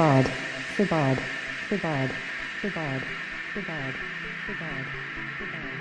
Sabad, Sabad, Sabad, Sabad, Sabad, Sabad, Sabad,